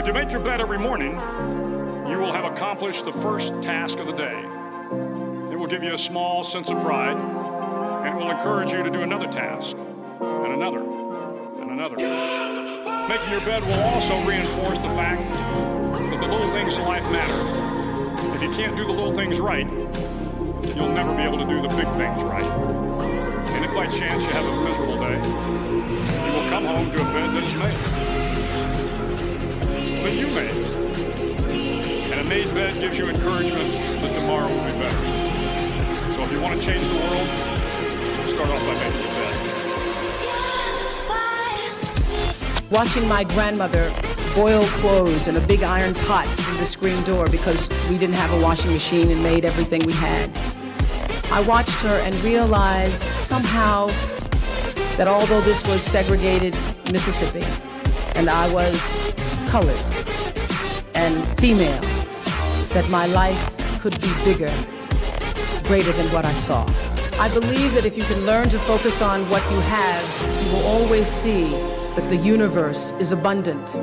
If you make your bed every morning, you will have accomplished the first task of the day. It will give you a small sense of pride, and will encourage you to do another task, and another, and another. Making your bed will also reinforce the fact that the little things in life matter. If you can't do the little things right, you'll never be able to do the big things right. And if by chance you have a miserable day, you will come home to a bed that is made. But you made. And a made bed gives you encouragement that tomorrow will be better. So if you want to change the world, start off by making your bed. Watching my grandmother boil clothes in a big iron pot through the screen door because we didn't have a washing machine and made everything we had. I watched her and realized somehow that although this was segregated Mississippi and I was colored and female, that my life could be bigger, greater than what I saw. I believe that if you can learn to focus on what you have, you will always see that the universe is abundant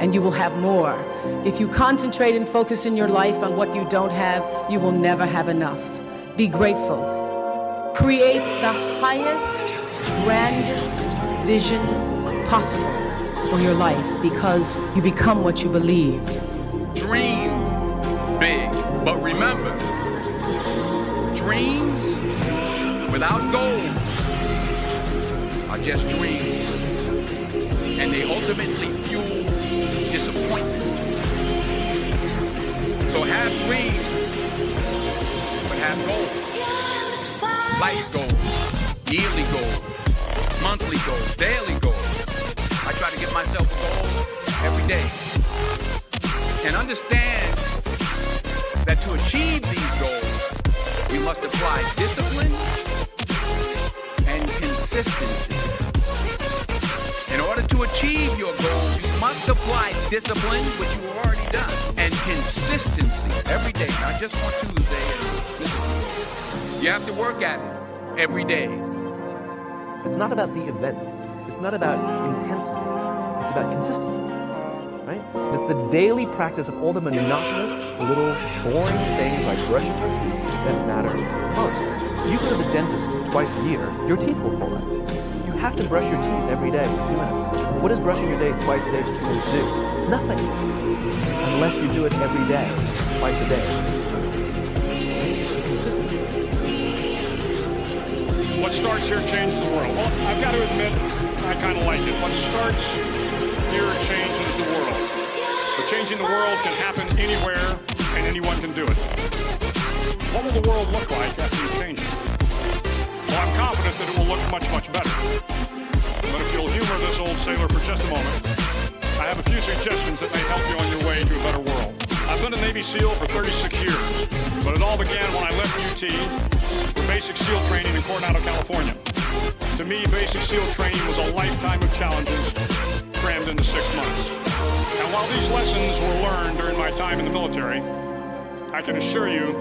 and you will have more. If you concentrate and focus in your life on what you don't have, you will never have enough. Be grateful. Create the highest, grandest vision possible for your life because you become what you believe. Dream big, but remember, dreams without goals are just dreams. And they ultimately fuel disappointment. So have dreams, but have goals. Life goals, yearly goals, monthly goals, daily goals. I try to give myself a goal every day. And understand that to achieve these goals, we must apply discipline and consistency. In order to achieve your goals, you must apply discipline, which you have already done, and consistency every day, not just on Tuesday. You have to work at it every day. It's not about the events. It's not about intensity. It's about consistency. Right? It's the daily practice of all the monotonous, little, boring things like brushing your teeth that matter most. You go to the dentist twice a year, your teeth will fall out. You have to brush your teeth every day for two minutes. What does brushing your teeth twice a day two minutes do? Nothing. Unless you do it every day, twice a day. Consistency. What starts here changes the world. Well, I've got to admit, I kind of like it. What starts here changes the world. But changing the world can happen anywhere, and anyone can do it. What will the world look like after you change it? Well, I'm confident that it will look much, much better. But if you'll humor this old sailor for just a moment, I have a few suggestions that may help you on your way to a better world. I've been a Navy SEAL for 36 years, but it all began when I left UT for basic SEAL training in Coronado, California. To me, basic SEAL training was a lifetime of challenges crammed into six months. And while these lessons were learned during my time in the military, I can assure you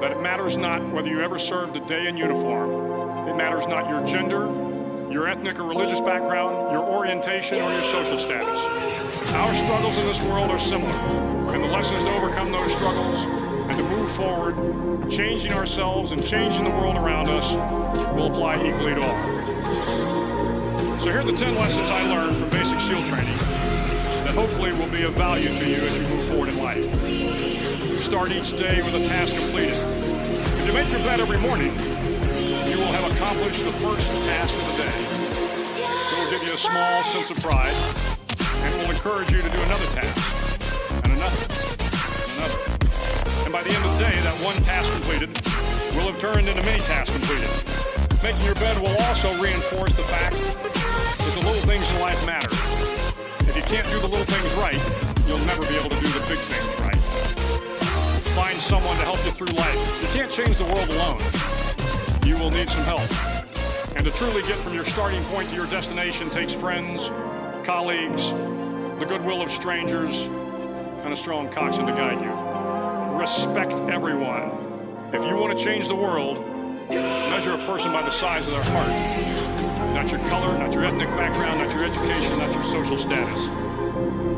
that it matters not whether you ever served a day in uniform. It matters not your gender, your ethnic or religious background, your orientation, or your social status. Our struggles in this world are similar, and the lessons to overcome those struggles and to move forward, changing ourselves and changing the world around us, will apply equally to all. So here are the 10 lessons I learned from basic SEAL training that hopefully will be of value to you as you move forward in life. Start each day with a task completed. If you make your bed every morning, you will have accomplished the first task of the day. It will give you a small sense of pride, and will encourage you to do another task, and another, and another. And by the end of the day, that one task completed will have turned into many tasks completed. Making your bed will also reinforce the fact that the little things in life matter. If you can't do the little things right, you'll never be able to do the big things right. Find someone to help you through life. You can't change the world alone. You will need some help. And to truly get from your starting point to your destination takes friends, colleagues, the goodwill of strangers, and a strong coxswain to guide you. Respect everyone. If you want to change the world, measure a person by the size of their heart. Not your color, not your ethnic background, not your education, not your social status.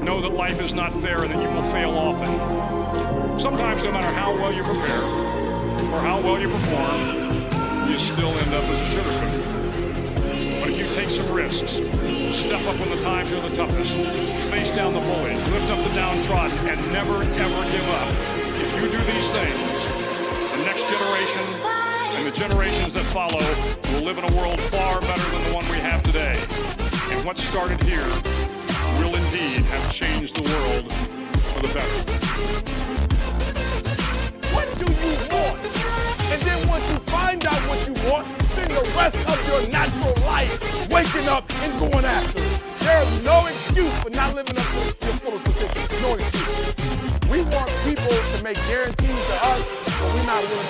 know that life is not fair and that you will fail often. Sometimes, no matter how well you prepare or how well you perform, you still end up as a sugar cookie. But if you take some risks, step up when the times are the toughest, face down the bullies, lift up the downtrodden, and never, ever give up, if you do these things, the next generation and the generations that follow live in a world far better than the one we have today. And what started here will indeed have changed the world for the better. What do you want? And then once you find out what you want, spend the rest of your natural life waking up and going after it. There's no excuse for not living up to your full potential. No excuse. We want people to make guarantees to us, but we're not willing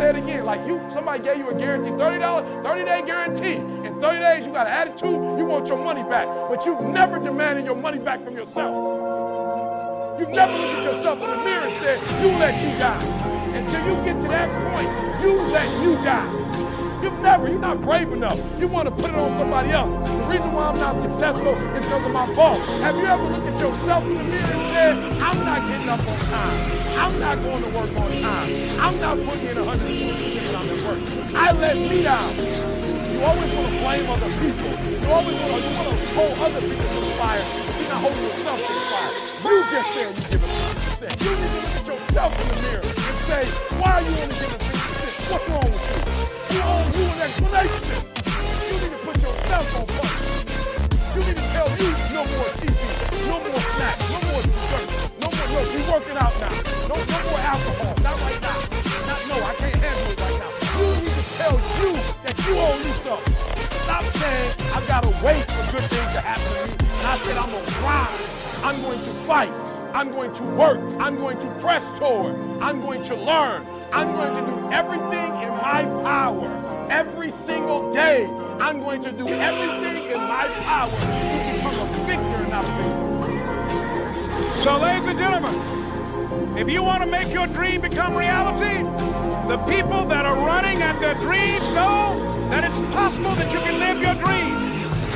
say it again. Like you, somebody gave you a guarantee, $30, 30 day guarantee. In 30 days, you got an attitude, you want your money back. But you've never demanded your money back from yourself. You've never looked at yourself in the mirror and said, you let you die. Until you get to that point, you let you die. You've never, you're not brave enough. You want to put it on somebody else. The reason why I'm not successful is because of my fault. Have you ever looked at yourself in the mirror and said, I'm not getting up on time. I'm not going to work on time. I'm not putting in 120% when I'm at work. I let me down. You always want to blame other people. You always want to, you want to hold other people to the fire, you're not holding yourself to the fire. You just said you give it 50%. You need to look at yourself in the mirror and say, why are you only giving 50%? What's wrong with you? You owe you an explanation. You need to put yourself on first. You need to tell you no more TV, no more snacks, no more dessert, no more, no, you working out now. No, no more alcohol, not right now. Not, no, I can't handle it right now. You need to tell you that you owe me something. Stop saying I've got to wait for good things to happen to me. And I said I'm to grind. I'm going to fight. I'm going to work. I'm going to press toward. I'm going to learn. I'm going to do everything in my power every single day. I'm going to do everything in my power to become a victor in a failure. So, ladies and gentlemen, if you want to make your dream become reality, the people that are running at their dreams know that it's possible that you can live your dream.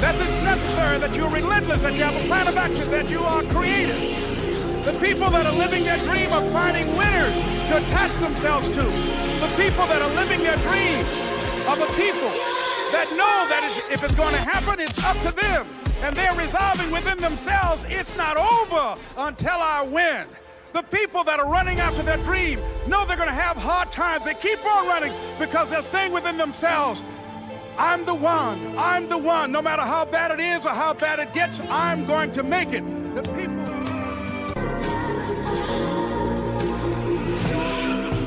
That it's necessary that you're relentless, that you have a plan of action, that you are creative. The people that are living their dream of finding winners to attach themselves to. The people that are living their dreams are the people that know that if it's going to happen, it's up to them. And they're resolving within themselves, it's not over until I win. The people that are running after their dream know they're going to have hard times. They keep on running because they're saying within themselves, I'm the one. I'm the one. No matter how bad it is or how bad it gets, I'm going to make it.